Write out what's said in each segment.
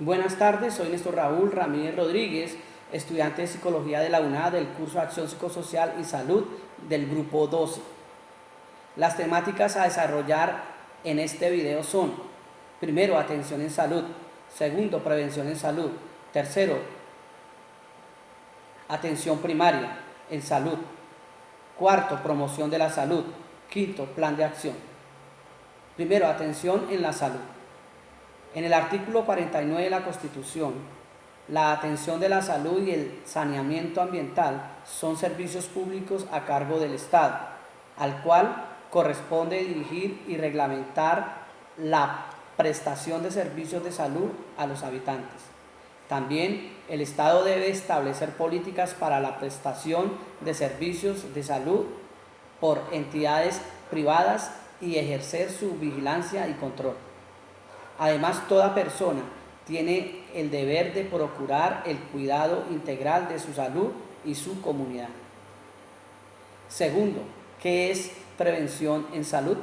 Buenas tardes, soy Néstor Raúl Ramírez Rodríguez, estudiante de Psicología de la UNAD del curso de Acción Psicosocial y Salud del Grupo 12. Las temáticas a desarrollar en este video son Primero, atención en salud. Segundo, prevención en salud. Tercero, atención primaria en salud. Cuarto, promoción de la salud. Quinto, plan de acción. Primero, atención en la salud. En el artículo 49 de la Constitución, la atención de la salud y el saneamiento ambiental son servicios públicos a cargo del Estado, al cual corresponde dirigir y reglamentar la prestación de servicios de salud a los habitantes. También el Estado debe establecer políticas para la prestación de servicios de salud por entidades privadas y ejercer su vigilancia y control. Además, toda persona tiene el deber de procurar el cuidado integral de su salud y su comunidad. Segundo, ¿qué es prevención en salud?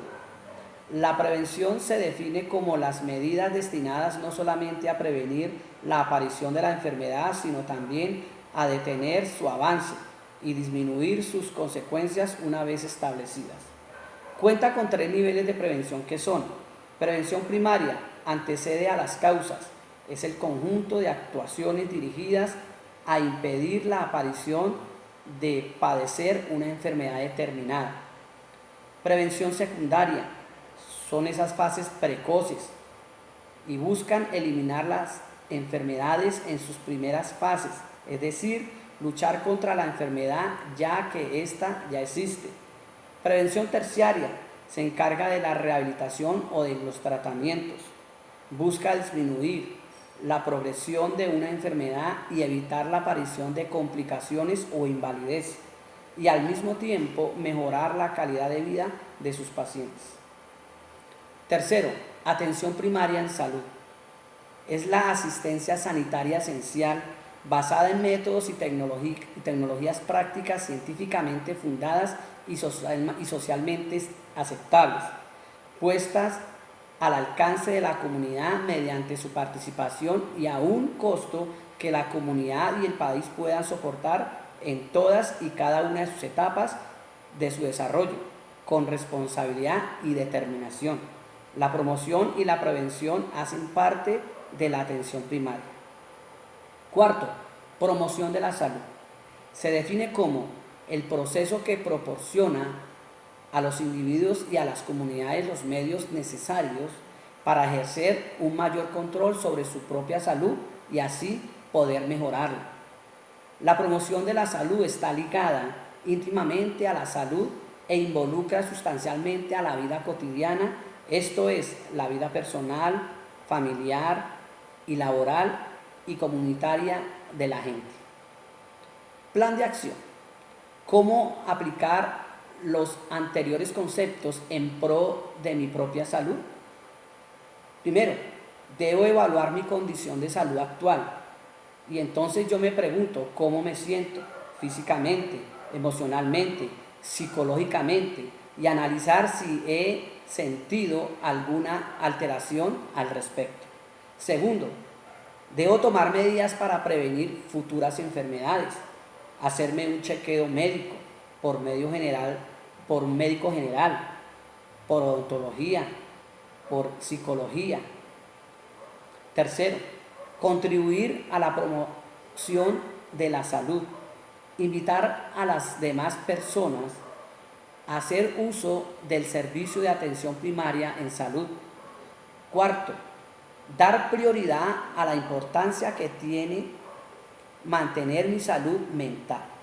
La prevención se define como las medidas destinadas no solamente a prevenir la aparición de la enfermedad, sino también a detener su avance y disminuir sus consecuencias una vez establecidas. Cuenta con tres niveles de prevención que son prevención primaria, antecede a las causas. Es el conjunto de actuaciones dirigidas a impedir la aparición de padecer una enfermedad determinada. Prevención secundaria son esas fases precoces y buscan eliminar las enfermedades en sus primeras fases, es decir, luchar contra la enfermedad ya que ésta ya existe. Prevención terciaria se encarga de la rehabilitación o de los tratamientos busca disminuir la progresión de una enfermedad y evitar la aparición de complicaciones o invalidez y al mismo tiempo mejorar la calidad de vida de sus pacientes. Tercero, atención primaria en salud. Es la asistencia sanitaria esencial basada en métodos y, tecnologías prácticas científicamente fundadas y, socialmente aceptables, puestas al alcance de la comunidad mediante su participación y a un costo que la comunidad y el país puedan soportar en todas y cada una de sus etapas de su desarrollo, con responsabilidad y determinación. La promoción y la prevención hacen parte de la atención primaria. Cuarto, promoción de la salud. Se define como el proceso que proporciona a los individuos y a las comunidades los medios necesarios para ejercer un mayor control sobre su propia salud y así poder mejorarla. La promoción de la salud está ligada íntimamente a la salud e involucra sustancialmente a la vida cotidiana, esto es, la vida personal, familiar y laboral y comunitaria de la gente. Plan de acción. ¿Cómo aplicar los anteriores conceptos en pro de mi propia salud? Primero, debo evaluar mi condición de salud actual y entonces yo me pregunto cómo me siento físicamente, emocionalmente, psicológicamente y analizar si he sentido alguna alteración al respecto. Segundo, debo tomar medidas para prevenir futuras enfermedades, hacerme un chequeo médico, por medio general, por médico general, por odontología, por psicología. Tercero, contribuir a la promoción de la salud. Invitar a las demás personas a hacer uso del servicio de atención primaria en salud. Cuarto, dar prioridad a la importancia que tiene mantener mi salud mental.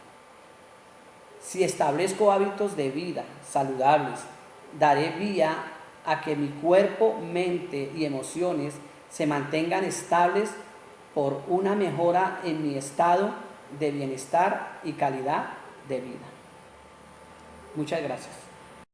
Si establezco hábitos de vida saludables, daré vía a que mi cuerpo, mente y emociones se mantengan estables por una mejora en mi estado de bienestar y calidad de vida. Muchas gracias.